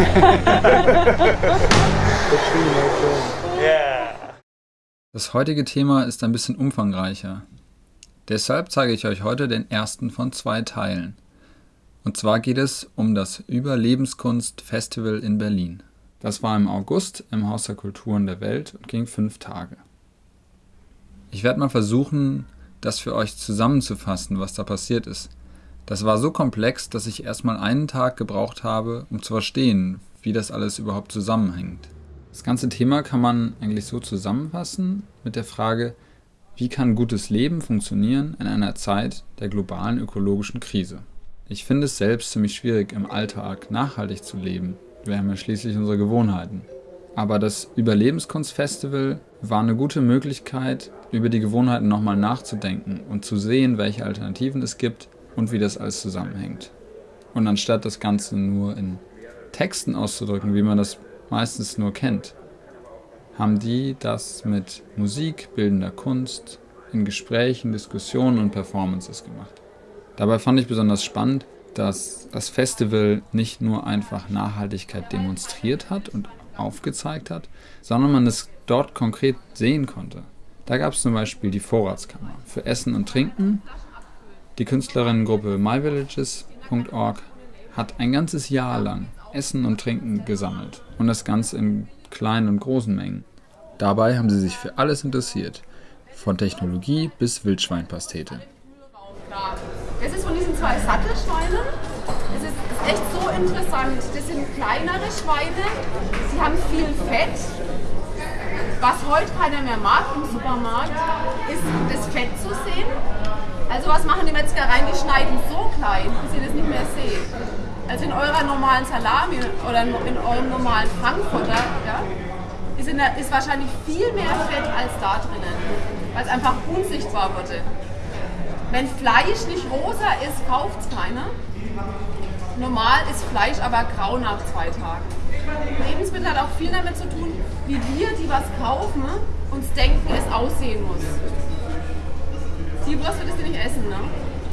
Das heutige Thema ist ein bisschen umfangreicher. Deshalb zeige ich euch heute den ersten von zwei Teilen. Und zwar geht es um das Überlebenskunst Festival in Berlin. Das war im August im Haus der Kulturen der Welt und ging fünf Tage. Ich werde mal versuchen, das für euch zusammenzufassen, was da passiert ist. Das war so komplex, dass ich erstmal einen Tag gebraucht habe, um zu verstehen, wie das alles überhaupt zusammenhängt. Das ganze Thema kann man eigentlich so zusammenfassen mit der Frage, wie kann gutes Leben funktionieren in einer Zeit der globalen ökologischen Krise? Ich finde es selbst ziemlich schwierig, im Alltag nachhaltig zu leben. Wir haben ja schließlich unsere Gewohnheiten. Aber das Überlebenskunstfestival war eine gute Möglichkeit, über die Gewohnheiten nochmal nachzudenken und zu sehen, welche Alternativen es gibt und wie das alles zusammenhängt. Und anstatt das Ganze nur in Texten auszudrücken, wie man das meistens nur kennt, haben die das mit Musik, bildender Kunst, in Gesprächen, Diskussionen und Performances gemacht. Dabei fand ich besonders spannend, dass das Festival nicht nur einfach Nachhaltigkeit demonstriert hat und aufgezeigt hat, sondern man es dort konkret sehen konnte. Da gab es zum Beispiel die Vorratskammer für Essen und Trinken. Die Künstlerinnengruppe myvillages.org hat ein ganzes Jahr lang Essen und Trinken gesammelt und das Ganze in kleinen und großen Mengen. Dabei haben sie sich für alles interessiert, von Technologie bis Wildschweinpastete. Das ist von diesen zwei Sattelschweinen. Das ist, echt so interessant. Das sind kleinere Schweine, sie haben viel Fett. Was heute keiner mehr mag im Supermarkt, ist das Fett zu sehen. Also was machen die Metzgereien? Die schneiden so klein, dass ihr das nicht mehr seht. Also in eurer normalen Salami oder in eurem normalen Frankfurter ja, ist, der, ist wahrscheinlich viel mehr Fett als da drinnen, weil es einfach unsichtbar wurde. Wenn Fleisch nicht rosa ist, kauft es keiner. Normal ist Fleisch aber grau nach zwei Tagen. Lebensmittel hat auch viel damit zu tun, wie wir, die was kaufen, uns denken, es aussehen muss. Die Wurst würdest du nicht essen, ne?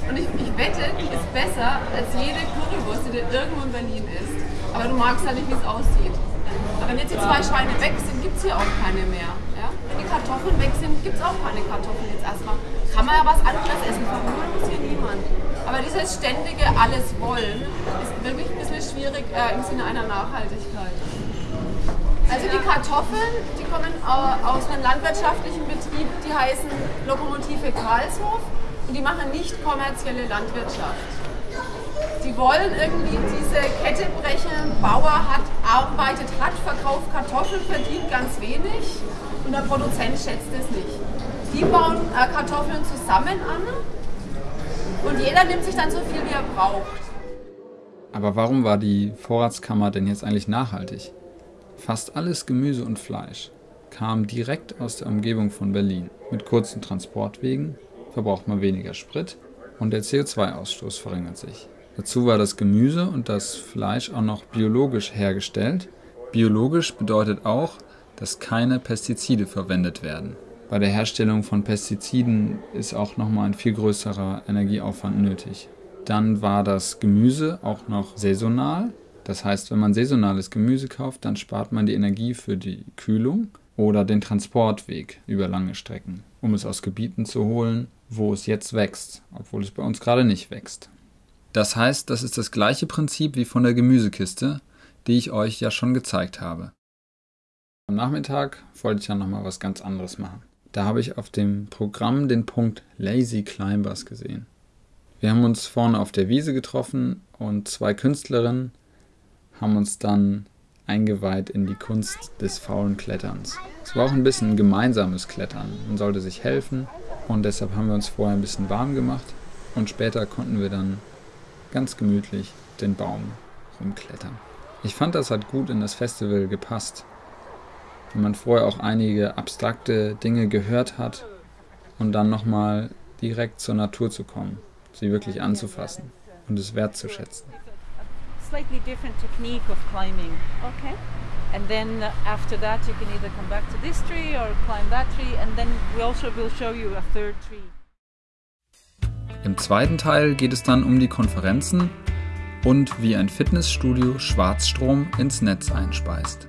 Und ich, ich wette, die ist besser als jede Currywurst, die du irgendwo in Berlin isst. Aber du magst halt nicht, wie es aussieht. Aber wenn jetzt die zwei Schweine weg sind, gibt es hier auch keine mehr. Ja? Wenn die Kartoffeln weg sind, gibt es auch keine Kartoffeln jetzt erstmal kann man ja was anderes essen. Verhungern muss hier niemand. Aber dieses ständige Alles wollen ist wirklich ein bisschen schwierig äh, im Sinne einer Nachhaltigkeit. Also die Kartoffeln, die kommen aus einem landwirtschaftlichen Betrieb, die heißen Lokomotive Karlshof und die machen nicht kommerzielle Landwirtschaft. Die wollen irgendwie diese Kette brechen, Bauer hat, arbeitet, hat, verkauft Kartoffeln, verdient ganz wenig und der Produzent schätzt es nicht. Die bauen äh, Kartoffeln zusammen an und jeder nimmt sich dann so viel, wie er braucht. Aber warum war die Vorratskammer denn jetzt eigentlich nachhaltig? Fast alles Gemüse und Fleisch kam direkt aus der Umgebung von Berlin. Mit kurzen Transportwegen verbraucht man weniger Sprit und der CO2-Ausstoß verringert sich. Dazu war das Gemüse und das Fleisch auch noch biologisch hergestellt. Biologisch bedeutet auch, dass keine Pestizide verwendet werden. Bei der Herstellung von Pestiziden ist auch nochmal ein viel größerer Energieaufwand nötig. Dann war das Gemüse auch noch saisonal. Das heißt, wenn man saisonales Gemüse kauft, dann spart man die Energie für die Kühlung oder den Transportweg über lange Strecken, um es aus Gebieten zu holen, wo es jetzt wächst, obwohl es bei uns gerade nicht wächst. Das heißt, das ist das gleiche Prinzip wie von der Gemüsekiste, die ich euch ja schon gezeigt habe. Am Nachmittag wollte ich ja nochmal was ganz anderes machen. Da habe ich auf dem Programm den Punkt Lazy Climbers gesehen. Wir haben uns vorne auf der Wiese getroffen und zwei Künstlerinnen haben uns dann eingeweiht in die Kunst des faulen Kletterns. Es war auch ein bisschen gemeinsames Klettern. Man sollte sich helfen und deshalb haben wir uns vorher ein bisschen warm gemacht und später konnten wir dann ganz gemütlich den Baum rumklettern. Ich fand, das hat gut in das Festival gepasst wenn man vorher auch einige abstrakte Dinge gehört hat und dann nochmal direkt zur Natur zu kommen, sie wirklich anzufassen und es wertzuschätzen. Slightly different technique of climbing. Okay. And then after that you can either come back to this tree or climb that tree and then we also will show you a third tree. Im zweiten Teil geht es dann um die Konferenzen und wie ein Fitnessstudio Schwarzstrom ins Netz einspeist.